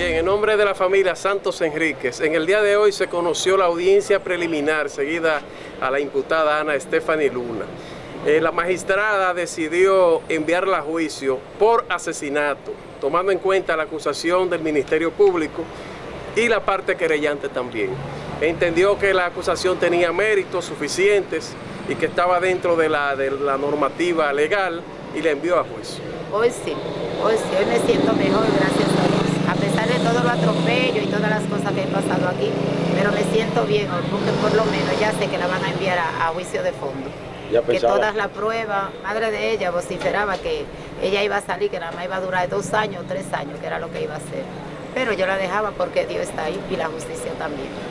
el nombre de la familia Santos Enríquez, en el día de hoy se conoció la audiencia preliminar seguida a la imputada Ana Stephanie Luna. Eh, la magistrada decidió enviarla a juicio por asesinato, tomando en cuenta la acusación del Ministerio Público y la parte querellante también. Entendió que la acusación tenía méritos suficientes y que estaba dentro de la, de la normativa legal y la envió a juicio. Hoy sí, hoy sí, hoy me siento mejor, gracias a Dios. A pesar de todo lo atropello y todas las cosas que he pasado aquí, pero me siento bien porque por lo menos ya sé que la van a enviar a, juicio de fondo. que todas las pruebas, madre de ella vociferaba que ella iba a salir, que nada más iba a durar dos años, tres años, que era lo que iba a hacer. Pero yo la dejaba porque Dios está ahí y la justicia también.